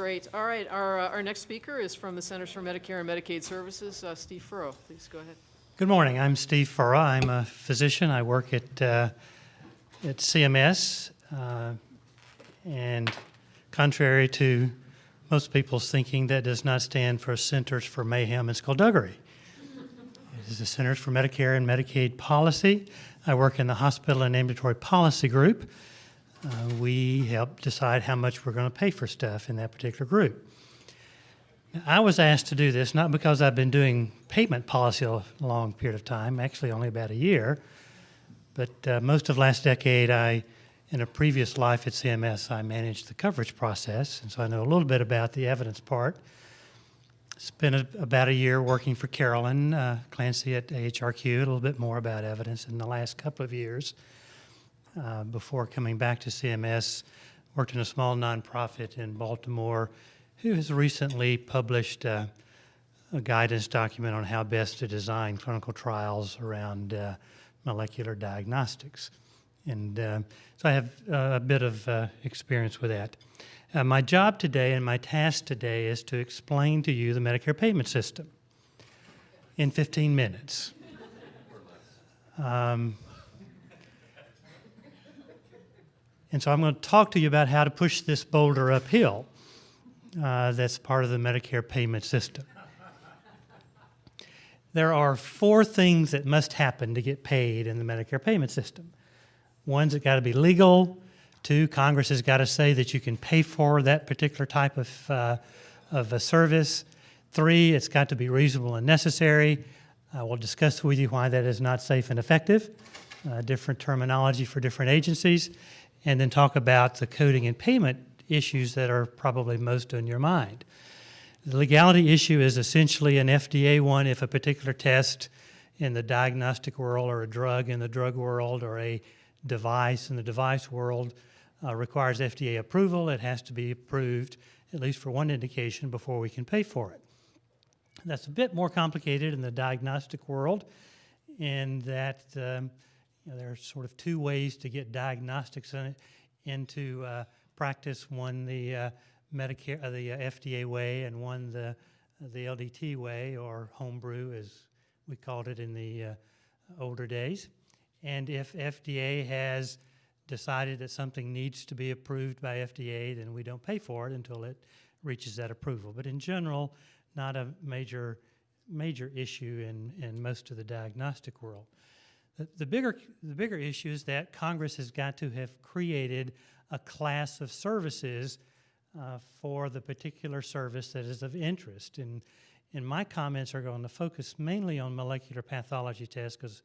Great. All right, our, uh, our next speaker is from the Centers for Medicare and Medicaid Services, uh, Steve Phurrough. Please go ahead. Good morning. I'm Steve Phurrough. I'm a physician. I work at, uh, at CMS. Uh, and contrary to most people's thinking, that does not stand for Centers for Mayhem and Skullduggery. It is the Centers for Medicare and Medicaid Policy. I work in the Hospital and Ambulatory Policy Group. Uh, we help decide how much we're going to pay for stuff in that particular group. I was asked to do this not because I've been doing payment policy a long period of time, actually only about a year, but uh, most of last decade, I, in a previous life at CMS, I managed the coverage process, and so I know a little bit about the evidence part. Spent a, about a year working for Carolyn uh, Clancy at AHRQ, a little bit more about evidence in the last couple of years. Uh, before coming back to CMS, worked in a small nonprofit in Baltimore who has recently published uh, a guidance document on how best to design clinical trials around uh, molecular diagnostics. And uh, so I have uh, a bit of experience with that. my job today and my task today is to explain to you the Medicare payment system in 15 minutes. Um, And so I'm going to talk to you about how to push this boulder uphill. Uh, that's part of the Medicare payment system. There are four things that must happen to get paid in the Medicare payment system. One's it got to be legal. Two, Congress has got to say that you can pay for that particular type of, uh, of a service. Three, it's got to be reasonable and necessary. I will discuss with you why that is not safe and effective, uh, different terminology for different agencies and then talk about the coding and payment issues that are probably most on your mind. The legality issue is essentially an FDA one if a particular test in the diagnostic world or a drug in the drug world or a device in the device world uh, requires FDA approval. It has to be approved, at least for one indication, before we can pay for it. That's a bit more complicated in the diagnostic world in that um, know, there are sort of two ways to get diagnostics in, into uh, practice. One the uh, Medicare, uh, the uh, FDA way, and one the the LDT way, or homebrew, as we called it in the uh, older days. And if FDA has decided that something needs to be approved by FDA, then we don't pay for it until it reaches that approval. But in general, not a major major issue in, in most of the diagnostic world. The, bigger, the bigger issue is that Congress has got to have created a class of services uh, for the particular service that is of interest. And, and my comments are going to focus mainly on molecular pathology tests because,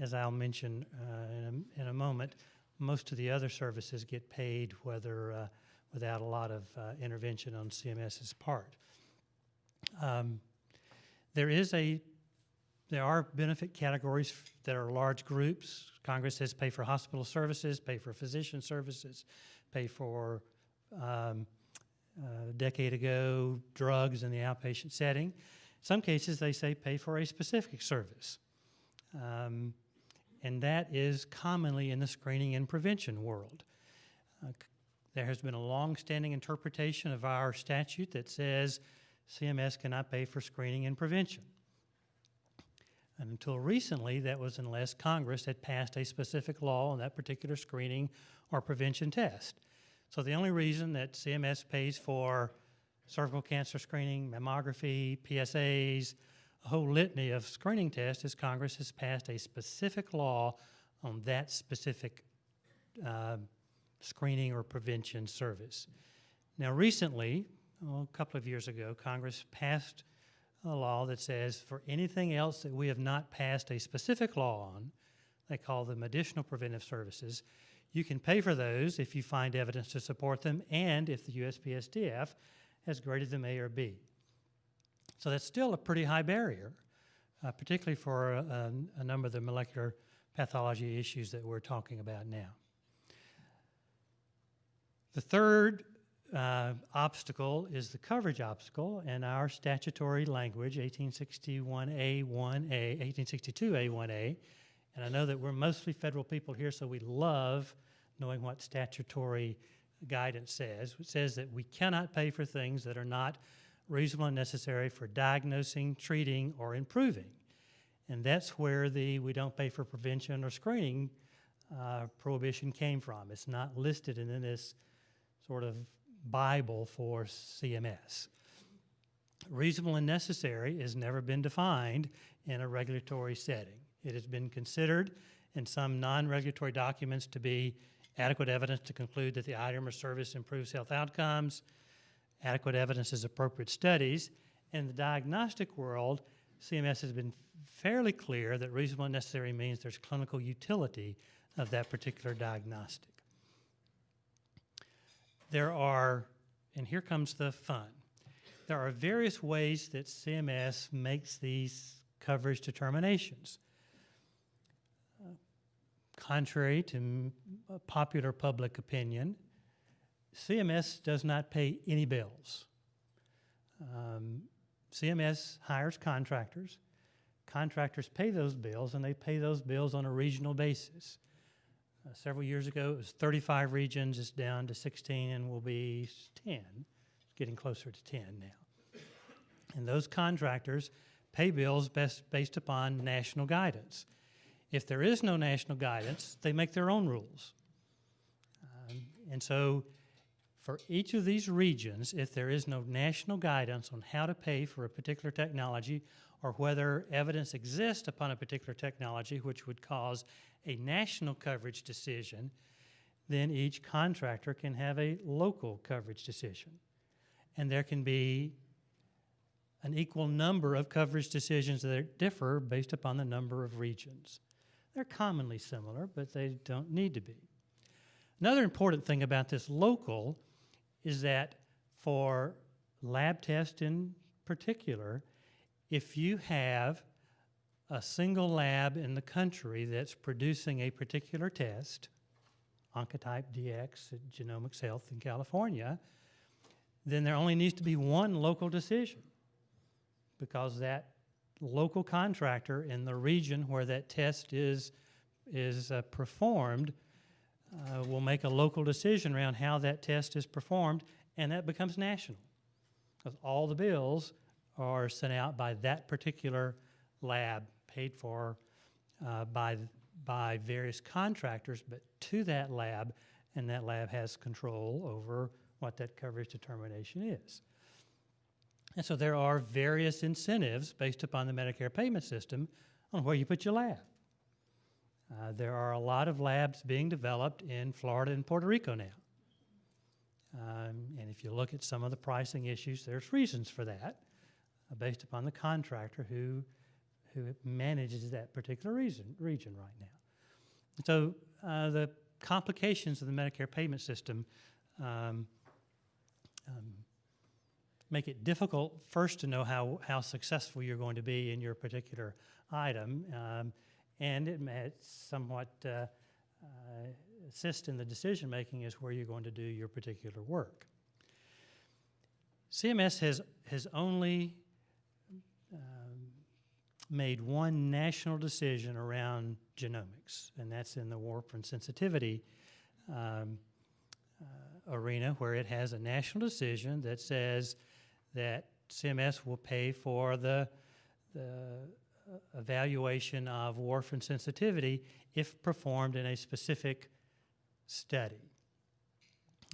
as I'll mention uh, in, a, in, a, moment, most of the other services get paid whether uh, without a lot of uh, intervention on CMS's part. Um, there is a there are benefit categories that are large groups. Congress says pay for hospital services, pay for physician services, pay for um, a decade ago drugs in the outpatient setting. Some cases, they say pay for a specific service. Um, and that is commonly in the screening and prevention world. Uh, there has been a long-standing interpretation of our statute that says CMS cannot pay for screening and prevention. And until recently, that was unless Congress had passed a specific law on that particular screening or prevention test. So the only reason that CMS pays for cervical cancer screening, mammography, PSAs, a whole litany of screening tests is Congress has passed a specific law on that specific uh, screening or prevention service. Now recently, oh, a couple of years ago, Congress passed a law that says for anything else that we have not passed a specific law on, they call them additional preventive services, you can pay for those if you find evidence to support them and if the USPSTF has graded them A or B. So that's still a pretty high barrier, uh, particularly for a, a, number of the molecular pathology issues that we're talking about now. The third uh, obstacle is the coverage obstacle, and our statutory language, 1861A1A, 1862A1A, and I know that we're mostly federal people here, so we love knowing what statutory guidance says. It says that we cannot pay for things that are not reasonable and necessary for diagnosing, treating, or improving. And that's where the we don't pay for prevention or screening uh, prohibition came from. It's not listed in this sort of Bible for CMS. Reasonable and necessary has never been defined in a regulatory setting. It has been considered in some non-regulatory documents to be adequate evidence to conclude that the item or service improves health outcomes, adequate evidence is appropriate studies. In the diagnostic world, CMS has been fairly clear that reasonable and necessary means there's clinical utility of that particular diagnostic. There are, and here comes the fun, there are various ways that CMS makes these coverage determinations. Uh, Contrary to popular public opinion, CMS does not pay any bills. Um, CMS hires contractors. Contractors pay those bills, and they pay those bills on a regional basis. Uh, several years ago, it was 35 regions. It's down to 16 and will be 10. It's getting closer to 10 now. And those contractors pay bills best based upon national guidance. If there is no national guidance, they make their own rules. Um, and so, for each of these regions, if there is no national guidance on how to pay for a particular technology or whether evidence exists upon a particular technology which would cause a national coverage decision, then each contractor can have a local coverage decision. And there can be an equal number of coverage decisions that differ based upon the number of regions. They're commonly similar, but they don't need to be. Another important thing about this local is that for lab tests in particular, if you have a single lab in the country that's producing a particular test, Oncotype DX at Genomics Health in California, then there only needs to be one local decision because that local contractor in the region where that test is, is uh, performed uh, will make a local decision around how that test is performed, and that becomes national. Because all the bills are sent out by that particular lab, paid for uh, by, by various contractors, but to that lab, and that lab has control over what that coverage determination is. And so there are various incentives based upon the Medicare payment system on where you put your lab. Uh, there are a lot of labs being developed in Florida and Puerto Rico now. Um, and if you look at some of the pricing issues, there's reasons for that based upon the contractor who, who manages that particular reason, region right now. So uh, the complications of the Medicare payment system um, um, make it difficult first to know how, how successful you're going to be in your particular item. Um, and it may somewhat uh, uh, assist in the decision making as where you're going to do your particular work. CMS has, has only made one national decision around genomics, and that's in the warfarin sensitivity um, uh, arena, where it has a national decision that says that CMS will pay for the, the uh, evaluation of warfarin sensitivity if performed in a specific study.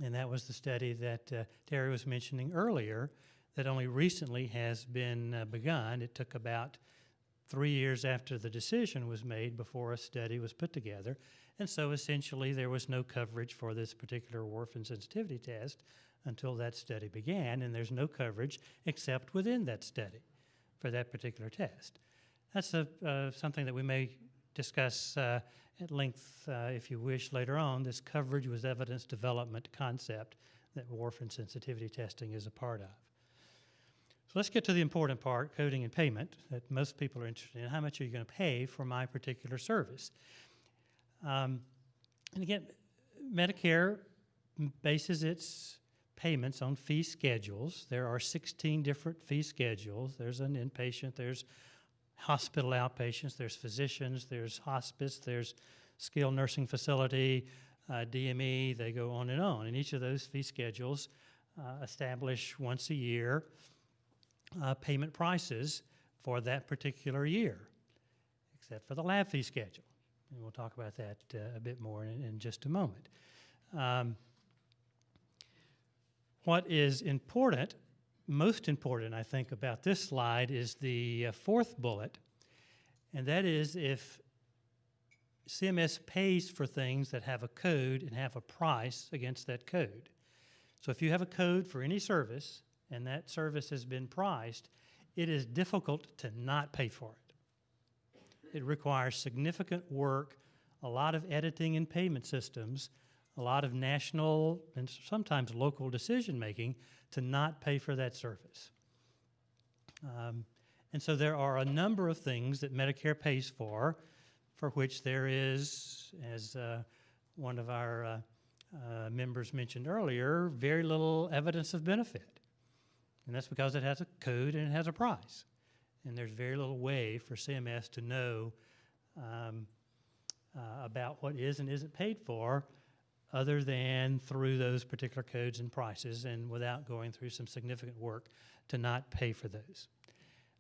And that was the study that uh, Terry was mentioning earlier that only recently has been uh, begun. It took about three years after the decision was made before a study was put together. And so essentially, there was no coverage for this particular warfarin sensitivity test until that study began, and there's no coverage except within that study for that particular test. That's a, uh, something that we may discuss uh, at length, uh, if you wish, later on. This coverage with evidence development concept that warfarin sensitivity testing is a part of. So let's get to the important part, coding and payment, that most people are interested in. How much are you going to pay for my particular service? Um, and again, Medicare bases its payments on fee schedules. There are 16 different fee schedules. There's an inpatient, there's hospital outpatients, there's physicians, there's hospice, there's skilled nursing facility, uh, DME, they go on and on. And each of those fee schedules uh, establish once a year uh, payment prices for that particular year, except for the lab fee schedule. And we'll talk about that uh, a bit more in, in just a moment. Um, what is important, most important, I think, about this slide is the uh, fourth bullet, and that is if CMS pays for things that have a code and have a price against that code. So if you have a code for any service and that service has been priced, it is difficult to not pay for it. It requires significant work, a lot of editing and payment systems, a lot of national and sometimes local decision making to not pay for that service. Um, and so there are a number of things that Medicare pays for, for which there is, as uh, one of our uh, uh, members mentioned earlier, very little evidence of benefit. And that's because it has a code and it has a price. And there's very little way for CMS to know um, uh, about what is and isn't paid for other than through those particular codes and prices and without going through some significant work to not pay for those.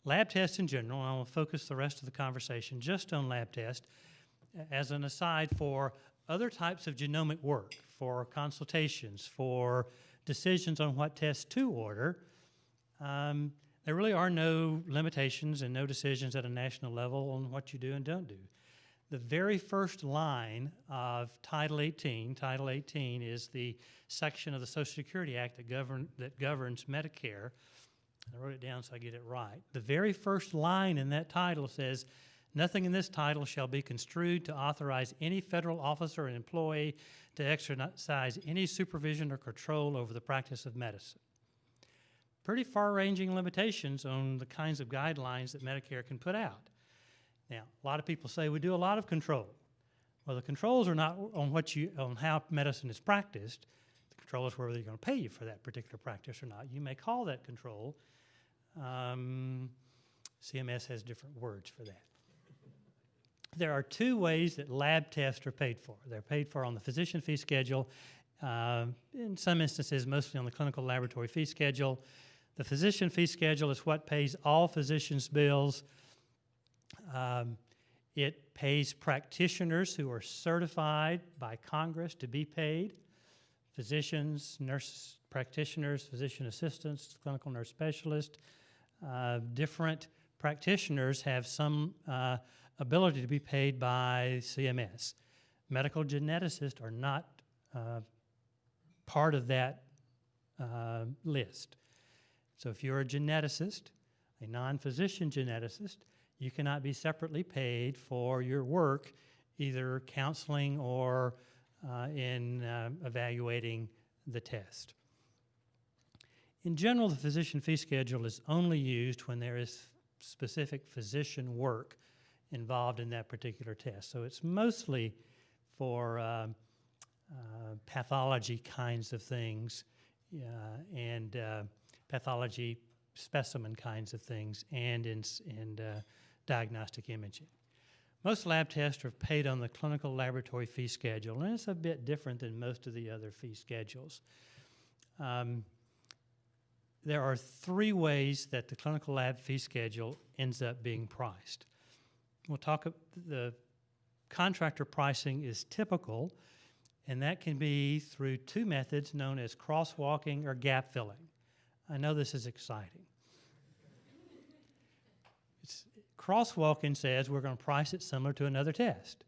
Lab tests in general, and I will focus the rest of the conversation just on lab tests as an aside for other types of genomic work, for consultations, for decisions on what tests to order. Um, there really are no limitations and no decisions at a national level on what you do and don't do. The very first line of Title 18, Title 18 is the section of the Social Security Act that, govern, that governs Medicare. I wrote it down so I get it right. The very first line in that title says, Nothing in this title shall be construed to authorize any federal officer or employee to exercise any supervision or control over the practice of medicine. Pretty far ranging limitations on the kinds of guidelines that Medicare can put out. Now, a lot of people say we do a lot of control. Well, the controls are not on what you on how medicine is practiced. The control is whether they're going to pay you for that particular practice or not. You may call that control. Um, CMS has different words for that. There are two ways that lab tests are paid for. They're paid for on the physician fee schedule, uh, in some instances, mostly on the clinical laboratory fee schedule. The physician fee schedule is what pays all physicians' bills. Um, it pays practitioners who are certified by Congress to be paid physicians, nurse practitioners, physician assistants, clinical nurse specialists. Uh, different practitioners have some uh, ability to be paid by CMS. Medical geneticists are not uh, part of that uh, list. So if you're a geneticist, a non-physician geneticist, you cannot be separately paid for your work, either counseling or uh, in uh, evaluating the test. In general, the physician fee schedule is only used when there is specific physician work involved in that particular test. So it's mostly for uh, uh, pathology kinds of things and uh, pathology specimen kinds of things and in, in uh, diagnostic imaging. Most lab tests are paid on the clinical laboratory fee schedule, and it's a bit different than most of the other fee schedules. Um, there are three ways that the clinical lab fee schedule ends up being priced. We'll talk, the contractor pricing is typical, and that can be through two methods known as crosswalking or gap filling. I know this is exciting. It's, crosswalking says we're going to price it similar to another test.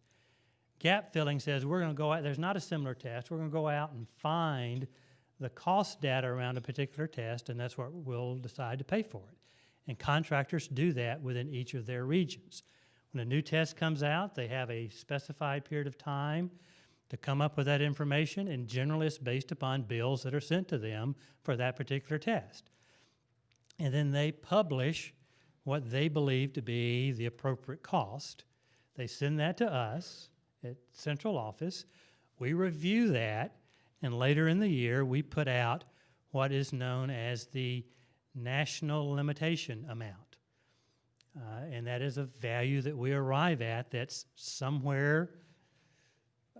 Gap filling says we're going to go out, there's not a similar test, we're going to go out and find the cost data around a particular test, and that's what we'll decide to pay for it. And contractors do that within each of their regions. When a new test comes out, they have a specified period of time to come up with that information, and generally it's based upon bills that are sent to them for that particular test. And then they publish what they believe to be the appropriate cost. They send that to us at central office. We review that, and later in the year, we put out what is known as the national limitation amount. Uh, and that is a value that we arrive at that's somewhere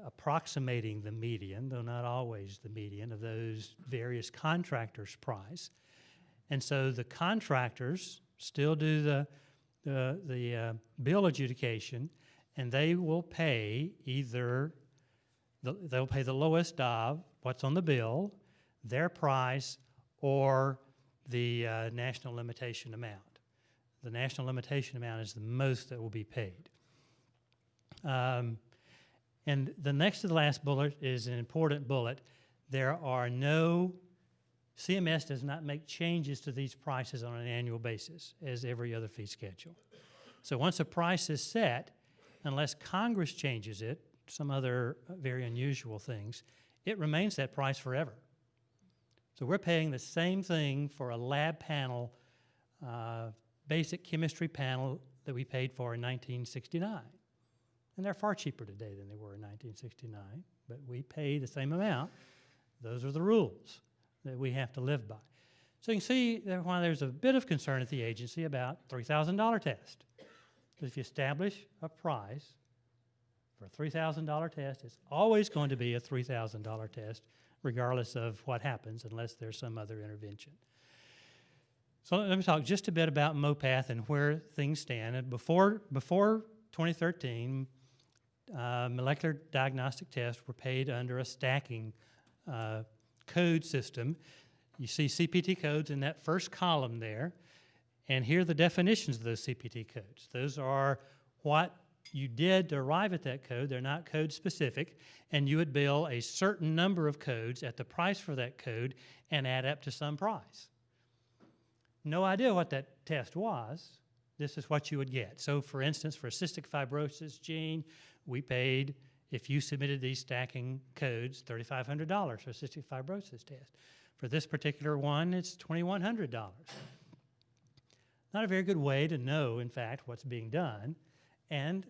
approximating the median, though not always the median, of those various contractors' price. And so the contractors still do the, the, the uh, bill adjudication, and they will pay either, the, they'll pay the lowest of what's on the bill, their price, or the uh, national limitation amount. The national limitation amount is the most that will be paid. Um, and the next to the last bullet is an important bullet. There are no, CMS does not make changes to these prices on an annual basis as every other fee schedule. So once a price is set, unless Congress changes it, some other very unusual things, it remains that price forever. So we're paying the same thing for a lab panel, uh, basic chemistry panel that we paid for in 1969. And they're far cheaper today than they were in 1969, but we pay the same amount. Those are the rules that we have to live by. So you can see that why there's a bit of concern at the agency about $3,000 test. Because if you establish a price for a $3,000 test, it's always going to be a $3,000 test, regardless of what happens, unless there's some other intervention. So let me talk just a bit about MOPATH and where things stand. And before, before 2013, uh, molecular diagnostic tests were paid under a stacking uh, code system. You see CPT codes in that first column there, and here are the definitions of those CPT codes. Those are what you did to arrive at that code. They're not code specific, and you would bill a certain number of codes at the price for that code and add up to some price. No idea what that test was. This is what you would get. So, for instance, for cystic fibrosis gene, we paid, if you submitted these stacking codes, $3,500 for cystic fibrosis test. For this particular one, it's $2,100. Not a very good way to know, in fact, what's being done, and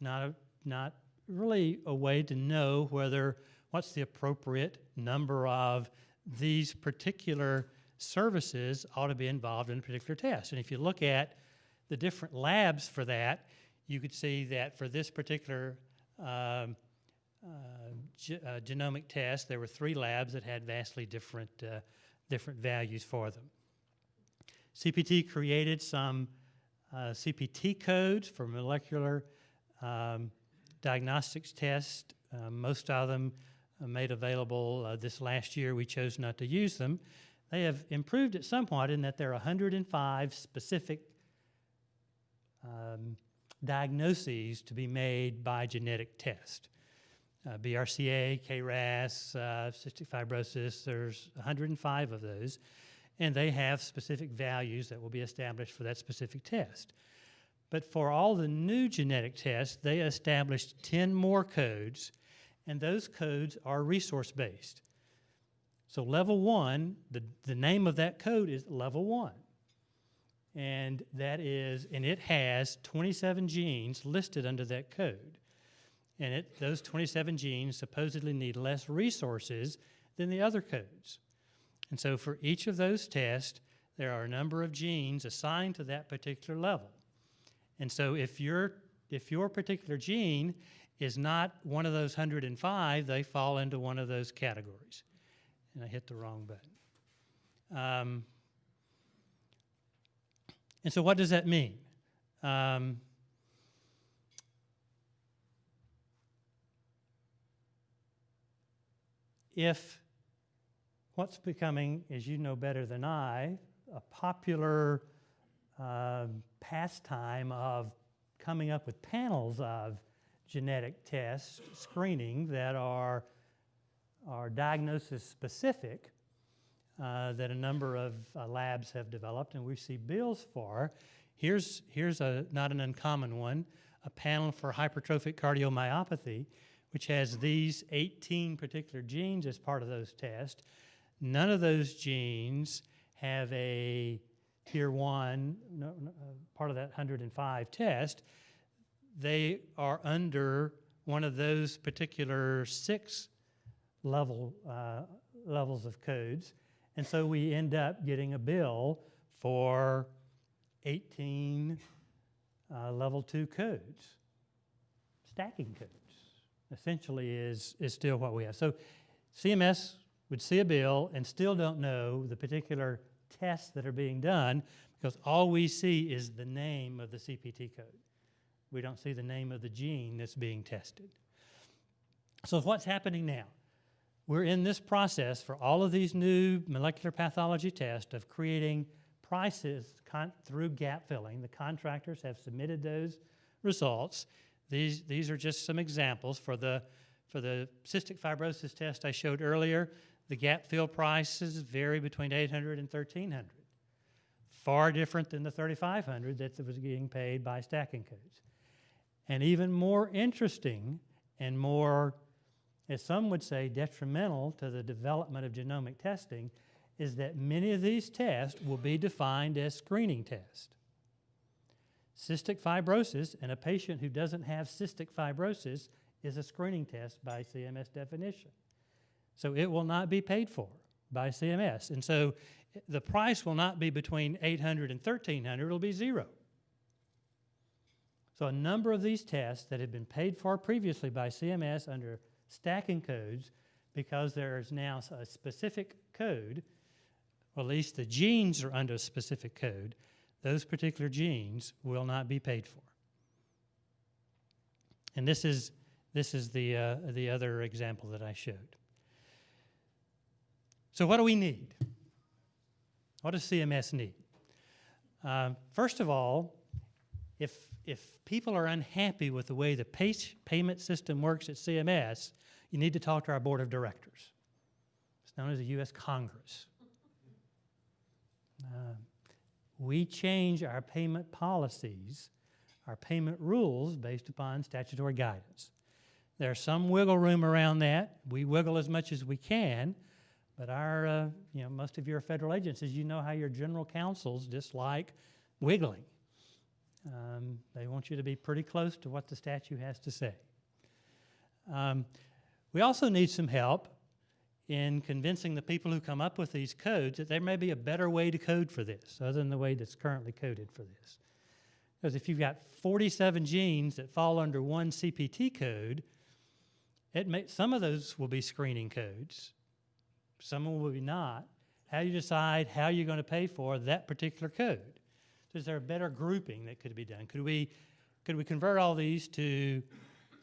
not, a, not really a way to know whether what's the appropriate number of these particular services ought to be involved in a particular test. And if you look at the different labs for that, you could see that for this particular um, uh, ge- uh, genomic test, there were three labs that had vastly different, uh, different values for them. CPT created some uh, CPT codes for molecular um, diagnostics tests. Uh, most of them made available uh, this last year. We chose not to use them. They have improved it somewhat in that there are 105 specific um, diagnoses to be made by genetic test. Uh, BRCA, KRAS, uh, cystic fibrosis, there's 105 of those, and they have specific values that will be established for that specific test. But for all the new genetic tests, they established 10 more codes, and those codes are resource based. So, level one, the, the name of that code is level one and that is, and it has 27 genes listed under that code. And it, those 27 genes supposedly need less resources than the other codes. And so for each of those tests, there are a number of genes assigned to that particular level. And so if your, if your particular gene is not one of those 105, they fall into one of those categories. And I hit the wrong button. Um, and so, what does that mean? Um, if what's becoming, as you know better than I, a popular uh, pastime of coming up with panels of genetic tests, screening that are, are diagnosis specific, uh, that a number of uh, labs have developed and we see bills for. Here's, here's a, not an uncommon one, a panel for hypertrophic cardiomyopathy, which has these 18 particular genes as part of those tests. None of those genes have a tier one, no, no, uh, part of that 105 test. They are under one of those particular six level uh, levels of codes. And so we end up getting a bill for 18 uh, level two codes, stacking codes. essentially is, is still what we have. So CMS would see a bill and still don't know the particular tests that are being done because all we see is the name of the CPT code. We don't see the name of the gene that's being tested. So what's happening now? We're in this process for all of these new molecular pathology tests of creating prices through gap filling. The contractors have submitted those results. These, these are just some examples. For the, for the cystic fibrosis test I showed earlier, the gap fill prices vary between 800 and 1300. Far different than the 3500 that was getting paid by stacking codes. And even more interesting and more, as some would say, detrimental to the development of genomic testing is that many of these tests will be defined as screening tests. Cystic fibrosis in a patient who doesn't have cystic fibrosis is a screening test by CMS definition. So it will not be paid for by CMS. And so the price will not be between 800 and 1300, it'll be zero. So a number of these tests that had been paid for previously by CMS under stacking codes, because there is now a specific code, or at least the genes are under a specific code, those particular genes will not be paid for. And this is, this is the, uh, the other example that I showed. So what do we need? What does CMS need? Uh, first of all, if, if people are unhappy with the way the pay, payment system works at CMS, you need to talk to our board of directors. It's known as the U.S. Congress. Uh, we change our payment policies, our payment rules based upon statutory guidance. There's some wiggle room around that. We wiggle as much as we can, but our, uh, you know, most of your federal agencies, you know how your general counsels dislike wiggling. Um, they want you to be pretty close to what the statute has to say. Um, we also need some help in convincing the people who come up with these codes that there may be a better way to code for this other than the way that's currently coded for this. Because if you've got 47 genes that fall under one CPT code, it may, some of those will be screening codes, some will be not. How do you decide how you're going to pay for that particular code? So is there a better grouping that could be done? Could we, could we convert all these to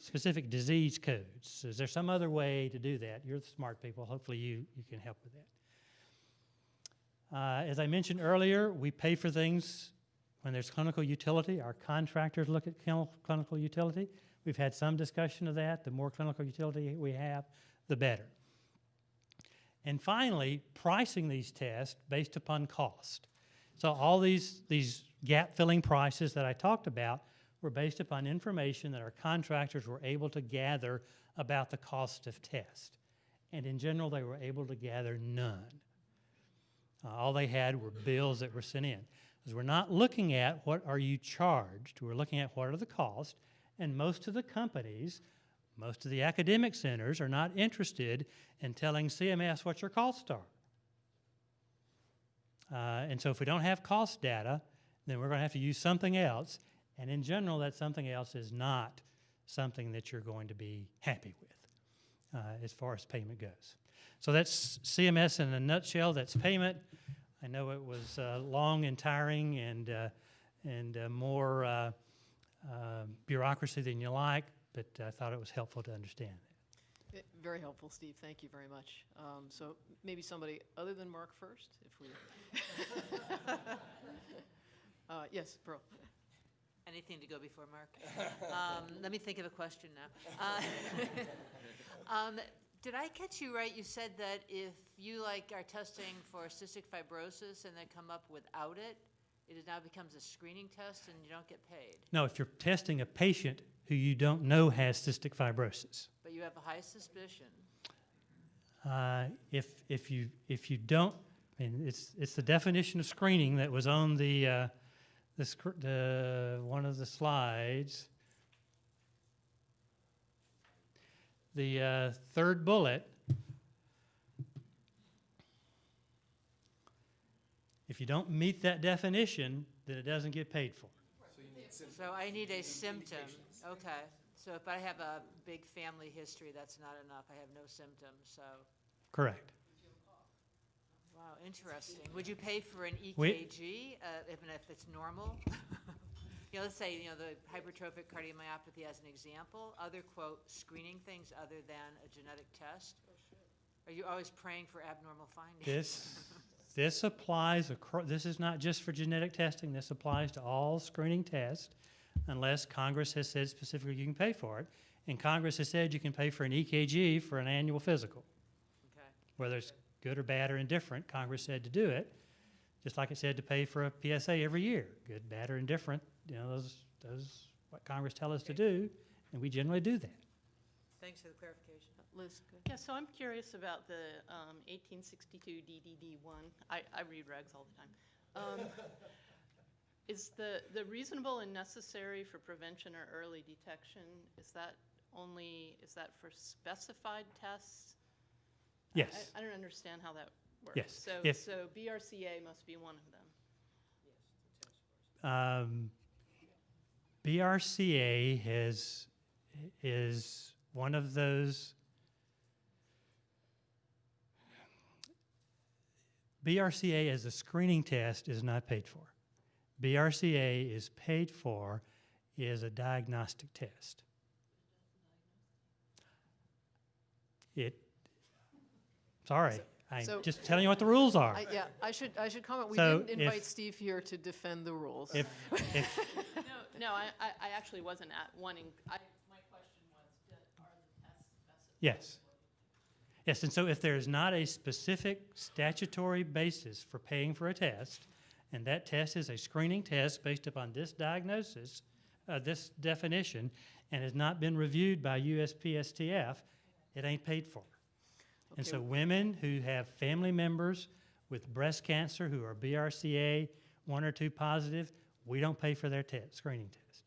specific disease codes? Is there some other way to do that? You're the smart people. Hopefully you, you can help with that. Uh, as I mentioned earlier, we pay for things when there's clinical utility. Our contractors look at clin- clinical utility. We've had some discussion of that. The more clinical utility we have, the better. And finally, pricing these tests based upon cost. So all these, these gap filling prices that I talked about were based upon information that our contractors were able to gather about the cost of test. And in general, they were able to gather none. Uh, all they had were bills that were sent in. Because we're not looking at what are you charged, we're looking at what are the costs. And most of the companies, most of the academic centers are not interested in telling CMS what your costs are. Uh, and so if we don't have cost data, then we're going to have to use something else. And in general, that something else is not something that you're going to be happy with uh, as far as payment goes. So that's CMS in a nutshell. That's payment. I know it was uh, long and tiring and, uh, and uh, more uh, uh, bureaucracy than you like, but I thought it was helpful to understand that. Eh, Very helpful, Steve. Thank you very much. Um, So maybe somebody other than Mark first, if we... Uh, Yes, Pearl. Anything to go before Mark. Um, Let me think of a question now. Uh, um, Did I catch you right? You said that if you like are testing for cystic fibrosis and they come up without it, it now becomes a screening test and you don't get paid. No, if you're testing a patient who you don't know has cystic fibrosis, But you have a high suspicion. Uh, If, if you, if you don't, I mean, it's, it's the definition of screening that was on the, uh, the, the, one of the slides. The uh, third bullet. If you don't meet that definition, then it doesn't get paid for. So I need a symptom. Okay. So if I have a big family history, that's not enough. I have no symptoms, so, Correct. Wow, interesting. Would you pay for an We- EKG, uh, if, if it's normal? You know, let's say, you know, the hypertrophic cardiomyopathy as an example, other quote, screening things other than a genetic test? Are you always praying for abnormal findings? This, this applies, acro- this is not just for genetic testing, this applies to all screening tests unless Congress has said specifically you can pay for it. And Congress has said you can pay for an EKG for an annual physical. Okay, Whether it's good or bad or indifferent, Congress said to do it, just like it said to pay for a PSA every year, good, bad, or indifferent. You know, those, those, what Congress tell us to do, and we generally do that. thanks for the clarification. Liz, go ahead. Yeah, so I'm curious about the um, 1862 DDD1. I, I read regs all the time. Um, Is the, the reasonable and necessary for prevention or early detection, is that only, is that for specified tests? Yes. I, I don't understand how that works. Yes, So, if- so BRCA must be one of them. Um, BRCA has, is one of those. BRCA as a screening test is not paid for. BRCA is paid for is a diagnostic test. It, sorry, I'm So- just telling you what the rules are. I- Yeah, I should, I should comment, we So didn't invite if- Steve here to defend the rules. If, if, No, no, I, I I actually wasn't at wanting, I, my question was, do- are the tests specified? Yes. Yes, and so if there is not a specific statutory basis for paying for a test, and that test is a screening test based upon this diagnosis, uh, this definition, and has not been reviewed by USPSTF, it ain't paid for. And so women who have family members with breast cancer who are BRCA one or two positive, we don't pay for their test, screening test.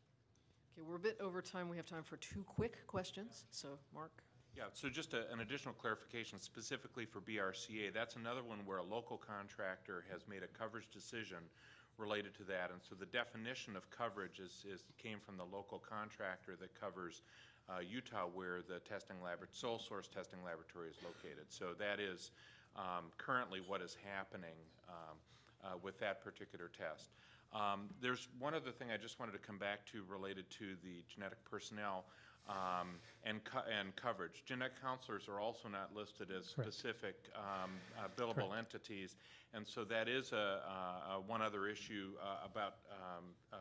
Okay, we're a bit over time, we have time for two quick questions, so, Mark? Yeah, so just a- an additional clarification specifically for BRCA, that's another one where a local contractor has made a coverage decision related to that. And so the definition of coverage is, is, came from the local contractor that covers uh, Utah where the testing lab, sole source testing laboratory is located. So that is um, currently what is happening um, uh, with that particular test. Um, There's one other thing I just wanted to come back to related to the genetic personnel um, and co- and coverage. Genetic counselors are also not listed as Correct. specific um, uh, billable entities, and so that is a, a- a one other issue uh, about um, uh,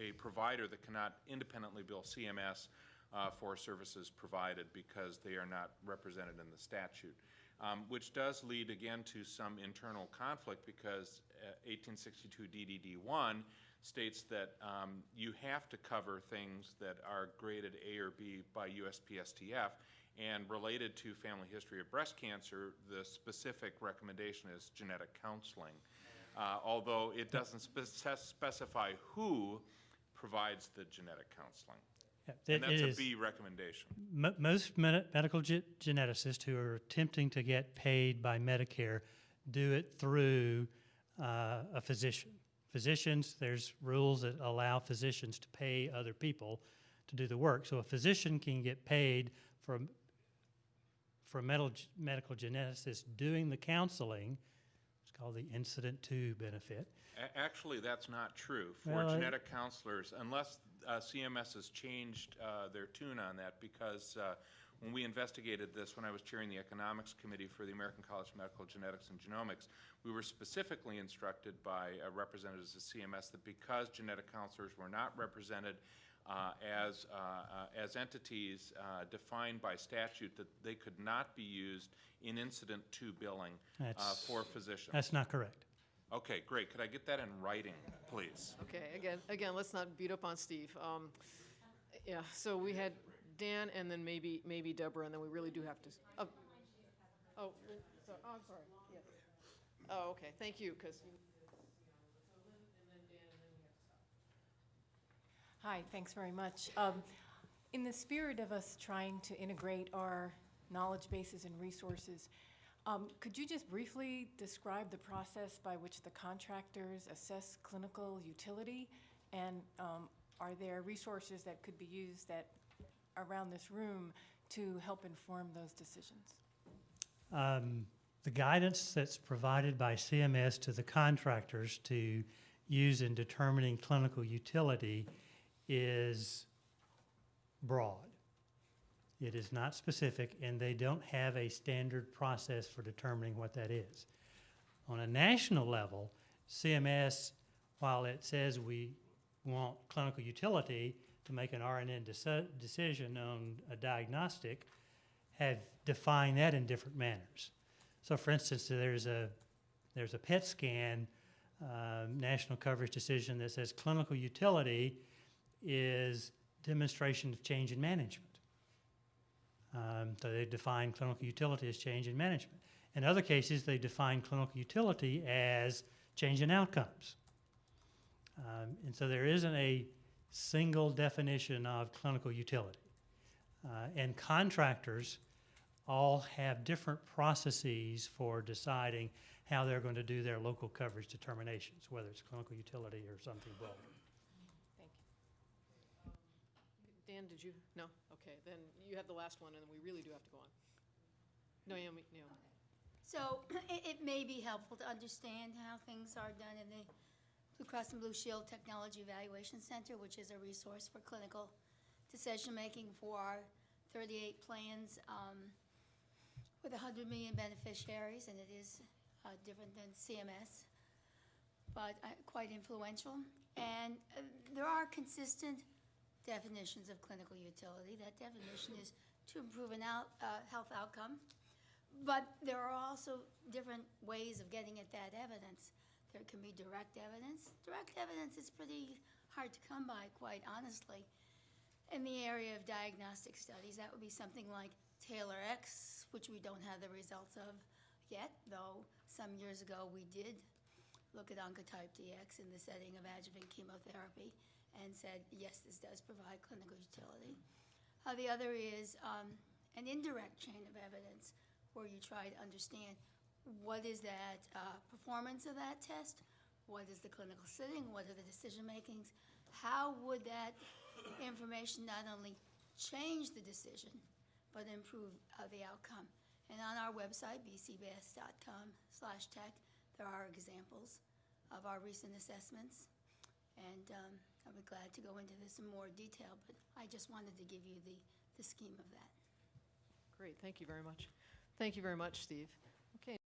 a provider that cannot independently bill CMS uh, for services provided because they are not represented in the statute. Um, Which does lead again to some internal conflict because uh, 1862 DDD1 states that um, you have to cover things that are graded A or B by USPSTF. And related to family history of breast cancer, the specific recommendation is genetic counseling. Uh, Although it doesn't spec- specify who provides the genetic counseling. Yeah, And it- that's it a is- B recommendation. Mo- Most medi- medical ge- geneticists who are attempting to get paid by Medicare do it through uh, a physician. Physicians, there's rules that allow physicians to pay other people to do the work. So a physician can get paid for, a- for a medical, medical geneticist doing the counseling. Called the incident to benefit. A- Actually, that's not true. For Well, I- genetic counselors, unless uh, CMS has changed uh, their tune on that, because uh, when we investigated this, when I was chairing the Economics Committee for the American College of Medical Genetics and Genomics, we were specifically instructed by uh, representatives of CMS that because genetic counselors were not represented as, uh, uh, as entities uh, defined by statute, that they could not be used in incident to billing uh, That's- for physicians. That's not correct. Okay, great. Could I get that in writing, please? Okay, again, again, let's not beat up on Steve. Um, Yeah, so we had Dan and then maybe, maybe Deborah, and then we really do have to. s- Oh, oh, so- oh, I'm sorry, yes. Oh, okay, thank you, because you. Hi, thanks very much. Um, In the spirit of us trying to integrate our knowledge bases and resources, um, could you just briefly describe the process by which the contractors assess clinical utility? And um, are there resources that could be used that around this room to help inform those decisions? Um, The guidance that's provided by CMS to the contractors to use in determining clinical utility is broad. It is not specific, and they don't have a standard process for determining what that is. On a national level, CMS, while it says we want clinical utility to make an RNN deci- decision on a diagnostic, have defined that in different manners. So for instance, there's a, there's a PET scan, um, national coverage decision that says clinical utility is demonstration of change in management. Um, so they define clinical utility as change in management. In other cases, they define clinical utility as change in outcomes. Um, and so there isn't a single definition of clinical utility. Uh, and contractors all have different processes for deciding how they're going to do their local coverage determinations, whether it's clinical utility or something broader. Thank you. Dan, did you? No? Okay, then you have the last one, and then we really do have to go on. Naomi, Naomi. So it, it may be helpful to understand how things are done in the Blue Cross and Blue Shield Technology Evaluation Center, which is a resource for clinical decision-making for our 38 plans um, with 100 million beneficiaries, and it is uh, different than CMS, but uh, quite influential. And uh, there are consistent definitions of clinical utility. That definition is to improve an out, uh, health outcome. But there are also different ways of getting at that evidence. There can be direct evidence. Direct evidence is pretty hard to come by, quite honestly. In the area of diagnostic studies, that would be something like Taylor X, which we don't have the results of yet, though some years ago we did look at Oncotype DX in the setting of adjuvant chemotherapy and said, yes, this does provide clinical utility. Uh, the other is um, an indirect chain of evidence where you try to understand what is that uh, performance of that test, what is the clinical setting, what are the decision makings, how would that information not only change the decision, but improve uh, the outcome. And on our website, bcbs.com slash tech, there are examples of our recent assessments. And um, I'll be glad to go into this in more detail, but I just wanted to give you the, the scheme of that. Great, thank you very much. Thank you very much, Steve.